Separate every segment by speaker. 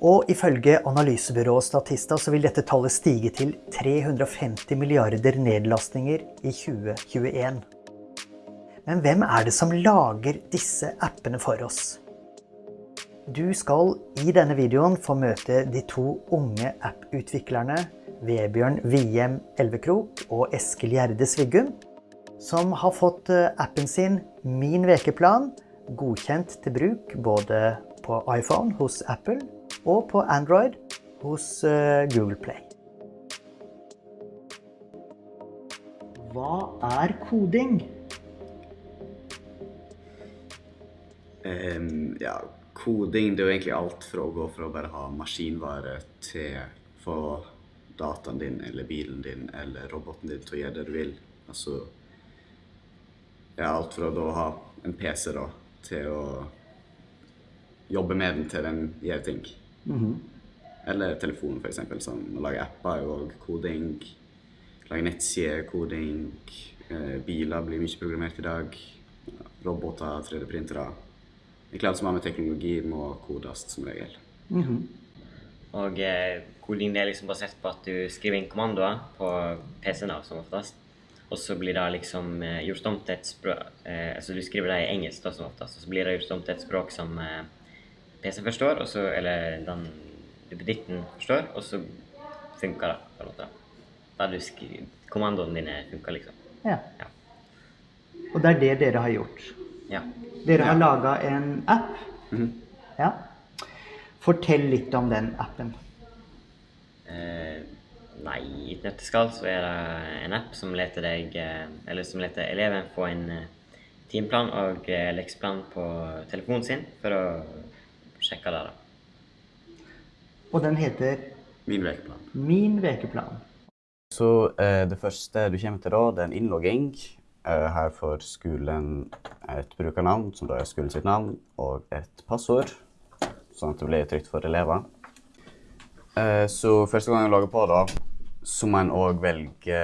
Speaker 1: Og ifølge analysebyrået Statista så vil dette tallet stige til 350 milliarder nedlastninger i 2021. Men hvem er det som lager disse appene for oss? Du skal i denne videoen få møte de to unge app-utviklerne Vebjørn Wiem Elvekrok og Eskil Gjerde Sviggum, som har fått eh, appen sin Min vekeplan godkjent til bruk både på iPhone hos Apple og på Android hos eh, Google Play. Hva er koding?
Speaker 2: Um, ja, koding det er jo egentlig alt fra å gå fra å bare ha maskinvare til få dataen din eller bilen din eller roboten din til å gjøre det du vil. Altså ja, alt fra å ha en PC da, til å jobbe med den til den gjør ting. Mm -hmm. Eller telefonen, f.eks. Sånn, å lage apper er jo òg koding. Lage nettsider, koding. Eh, biler blir mye programmert i dag. Roboter, 3D-printere. Egentlig alt som har med teknologi, må kodes som regel. Mm -hmm.
Speaker 3: Og eh, koding er liksom basert på at du skriver inn kommandoer på PC-en som oftest. Og så blir det liksom eh, gjort om til et språk eh, Altså du skriver det i engelsk da som oftest, og så blir det gjort om til et språk som eh, PC forstår, og så, eller den duppeditten forstår, og så funker det på en måte. Da du skriver, Kommandoene dine funker, liksom.
Speaker 1: Ja. ja. Og det er det dere har gjort?
Speaker 3: Ja.
Speaker 1: Dere har ja. laga en app?
Speaker 2: Mm -hmm.
Speaker 1: Ja. Fortell litt om den appen.
Speaker 3: Eh, nei, i et nøtteskall så er det en app som leter deg eh, Eller som leter eleven få en eh, timeplan og leksplan lekseplan på telefonen sin for å sjekke det. da.
Speaker 1: Og den heter
Speaker 2: Min vekeplan.
Speaker 1: Min vekeplan.
Speaker 2: Så eh, det første du kommer til da, det er en innlogging. Eh, her får skolen et brukernavn, som da er skolen sitt navn, og et passord sånn at det blir trygt for elever. Eh, så første gang jeg logger på, da, så må en òg velge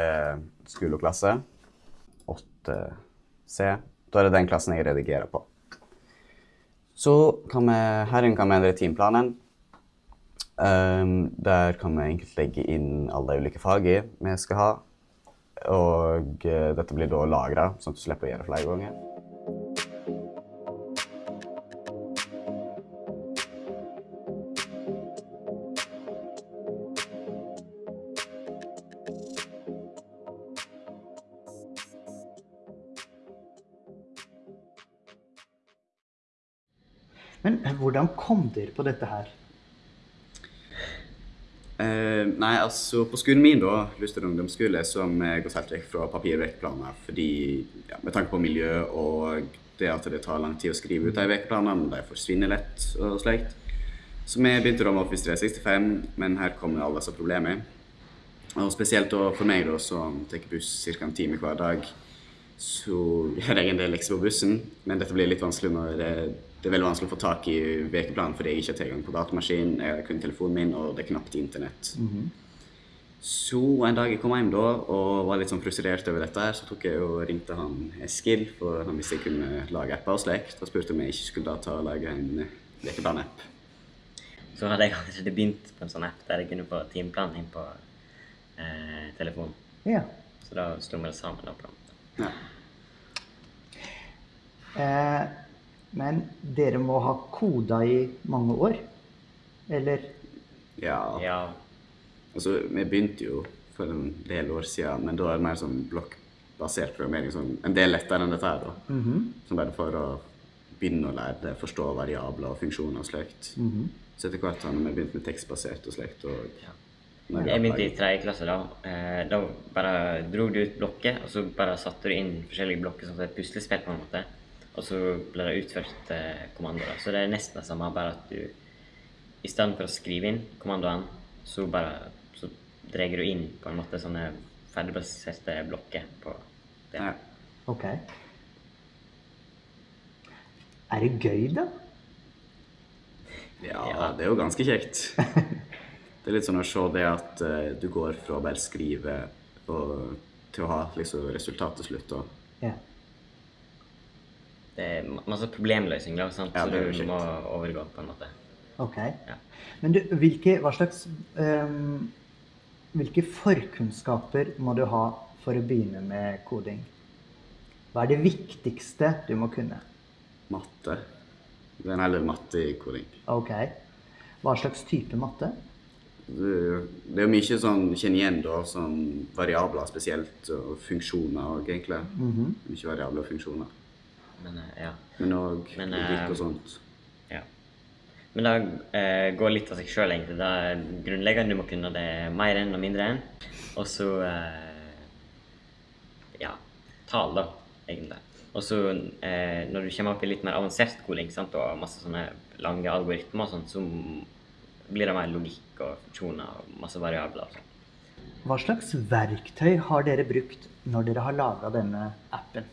Speaker 2: skole og klasse. 8C. Da er det den klassen jeg redigerer på. Så kan vi, her kan vi endre timeplanen. Um, der kan vi enkelt legge inn alle de ulike fagene vi skal ha. Og uh, dette blir da lagra, sånn at du slipper å gjøre det flere ganger.
Speaker 1: Men hvordan kom dere på dette her?
Speaker 2: Uh, nei, altså På skolen min, da, Luster ungdomsskole, som går helt vekk fra papirvektplaner fordi, ja, med tanke på miljø og det at det tar lang tid å skrive ut de vekeplanene, de forsvinner lett og slikt. Så vi begynte da med Office 365, men her kommer alle disse problemene. Og spesielt for meg, da, som tar buss ca. en time hver dag, så gjør jeg en del lekser på bussen, men dette blir litt vanskelig når det det er veldig vanskelig å få tak i ukeplanen fordi jeg ikke har tilgang på datamaskin, jeg har kun telefonen min, og det er knapt internett. Mm -hmm. Så en dag jeg kom hjem da og var litt sånn frustrert over dette, her, så tok jeg og ringte han Eskil, for han visste jeg kunne lage apper og slikt, og spurte om jeg ikke skulle da ta og lage en lekeplan-app.
Speaker 3: Så hadde jeg allerede begynt på en sånn app der jeg kunne få timeplanen inn på eh, telefonen.
Speaker 1: Ja.
Speaker 3: Så da slo vi det sammen. da på
Speaker 2: ja.
Speaker 1: Eh, men dere må ha koda i mange år? Eller?
Speaker 2: Ja.
Speaker 3: ja.
Speaker 2: Altså, vi begynte jo for en del år siden, men da er det mer sånn blokkbasert programmering. Sånn, en del lettere enn dette her, da.
Speaker 1: Mm -hmm.
Speaker 2: Som bare for å begynne å lære det, forstå variabler og funksjoner og slikt.
Speaker 1: Mm -hmm.
Speaker 2: Så etter hvert har vi begynt med tekstbasert og slikt. Og,
Speaker 3: ja. Jeg begynte i tredje klasse. Da eh, Da bare dro du ut blokker, og så bare satte du inn forskjellige blokker som et puslespill. på en måte. Og så blir det utført eh, kommandoer. Så det er nesten det samme, bare at du i stedet for å skrive inn kommandoene, så bare så drar du inn på en måte sånne ferdigprosesserte blokker på det.
Speaker 2: Ja.
Speaker 1: Ok. Er det gøy, da?
Speaker 2: ja, det er jo ganske kjekt. Det er litt sånn å se det at uh, du går fra å bare skrive og, til å ha liksom, resultat til slutt. Og,
Speaker 1: Ja.
Speaker 3: Det er masse problemløsning, da, sant?
Speaker 2: Ja,
Speaker 3: så du må overgå på en måte.
Speaker 1: Ok.
Speaker 3: Ja.
Speaker 1: Men du, hvilke, hva slags um, Hvilke forkunnskaper må du ha for å begynne med koding? Hva er det viktigste du må kunne?
Speaker 2: matte. Det er en hel del matte i koding.
Speaker 1: Ok. Hva slags type matte?
Speaker 2: Det det er jo mye sånn kjenner igjen da, sånn variabler spesielt, og funksjoner og egentlig. Mye variabler og funksjoner.
Speaker 3: Men eh, ja.
Speaker 2: Men òg
Speaker 3: Men,
Speaker 2: logikk
Speaker 3: eh,
Speaker 2: og sånt.
Speaker 3: ja. Men det eh, går litt av seg sjøl, egentlig. Da er grunnleggende du må kunne det mer enn og mindre enn. Og så eh, ja, tall, da, egentlig. Og så eh, når du kommer opp i litt mer avansert skoling sant, og masse sånne lange algoritmer og sånt, så blir det mer logikk og funksjoner og masse variabler. og sånt.
Speaker 1: Hva slags verktøy har dere brukt når dere har laga denne appen?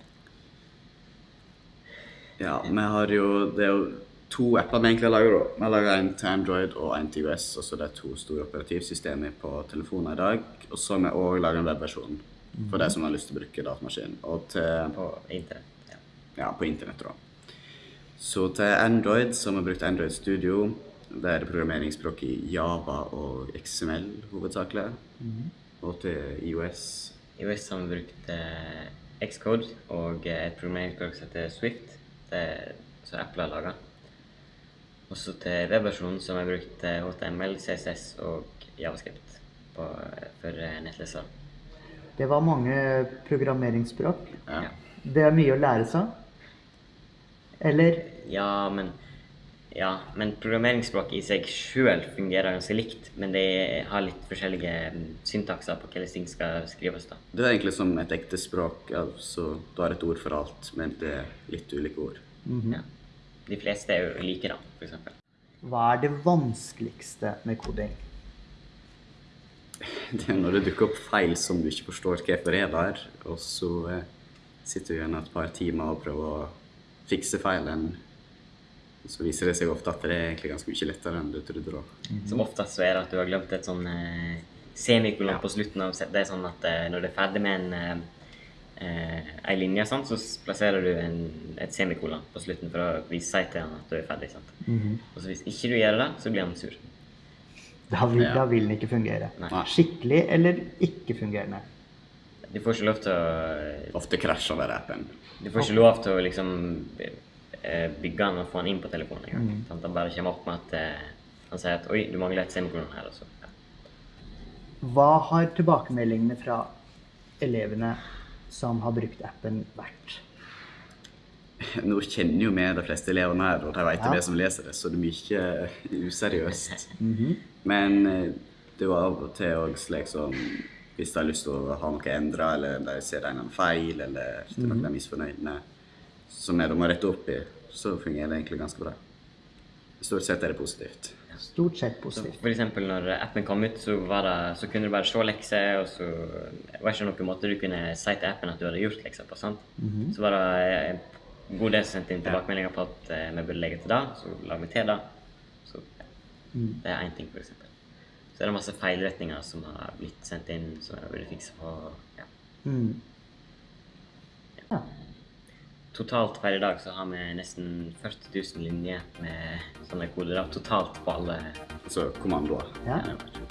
Speaker 2: Ja, vi har jo Det er jo to apper vi egentlig lager. laga. Vi laga en til Android og en til US. Og så det er to store operativsystemer på telefoner i dag. Og så har vi òg laga en webversjon for de som har lyst til å bruke datamaskin. Og til
Speaker 3: På internett. Ja.
Speaker 2: ja, på internett. da. Så til Android så har vi brukt Android Studio. Det er programmeringsspråk i Java og XML hovedsakelig. Og til IOS
Speaker 3: I OS har vi brukt eh, Xcode og eh, et programmeringsspråk som heter Swift, er, som Apple har laga. Og så til webversjonen som vi brukt HTML, CSS og Javascript på, for nettleser.
Speaker 1: Det var mange programmeringsspråk.
Speaker 2: Ja.
Speaker 1: Det er mye å lære seg. Eller
Speaker 3: Ja, men ja, men programmeringsspråk i seg sjøl fungerer ganske likt, men det har litt forskjellige mm, syntakser på hvordan ting skal skrives. da.
Speaker 2: Det er egentlig som et ekte språk. Altså, du har et ord for alt, men det er litt ulike ord.
Speaker 3: Ja. De fleste er jo like, da, eksempel.
Speaker 1: hva er det vanskeligste med koding?
Speaker 2: Det er når det dukker opp feil som du ikke forstår hvorfor er der, og så eh, sitter du igjen et par timer og prøver å fikse feilen. Og så viser det seg ofte at det er egentlig ganske mye lettere enn du trodde. da.
Speaker 3: Som oftest så er det at du har glemt et sånn eh, semikolon på slutten av Det er sånn at eh, når du er ferdig med en ei linje, sant, så plasserer du en, et semikolon på slutten for å vise seg til han at du er ferdig. sant? Og så hvis ikke du gjør det, så blir han sur.
Speaker 1: Da vil,
Speaker 2: Ja.
Speaker 1: da vil den ikke fungere.
Speaker 3: Nei.
Speaker 1: Skikkelig eller ikke fungerende?
Speaker 3: Du får ikke lov til å
Speaker 2: Ofte krasjer over appen.
Speaker 3: Du får ikke lov til å liksom eh, bygge den og få den inn på telefonen engang. Sant? Han bare kommer opp med at eh, han sier at 'oi, du mangler et semikolon her', Også. ja.
Speaker 1: Hva har tilbakemeldingene fra elevene som har brukt appen, vært?
Speaker 2: Nå kjenner jo vi de fleste elevene her, og de vet
Speaker 1: Ja.
Speaker 2: det som leser det, så det er mye useriøst. Men eh, det var av og til òg slik som hvis de har lyst til å ha noe endra, eller de ser en er annen feil, eller mm -hmm. noe de er misfornøyd med, som er de må rette opp i, så fungerer det egentlig ganske bra. Stort sett er det positivt.
Speaker 1: Stort sett
Speaker 3: Så
Speaker 1: positivt.
Speaker 3: for eksempel når appen kom ut, så, var det, så kunne du bare se lekser, og så var det ikke noen måte du kunne si til appen at du hadde gjort lekser på. sant? Så var det en god del som sendte inn tilbakemeldinger på at eh, vi burde legge til det, så la vi til det. Så ja. det er én ting, for eksempel. Så er det masse feilretninger som har blitt sendt inn, som jeg burde fikse på. ja.
Speaker 1: Mm. Ja.
Speaker 3: Totalt per i dag så har vi nesten 40 000 linjer med sånne koder. Totalt på alle
Speaker 2: Altså kommandoer.
Speaker 1: Ja.
Speaker 3: ja.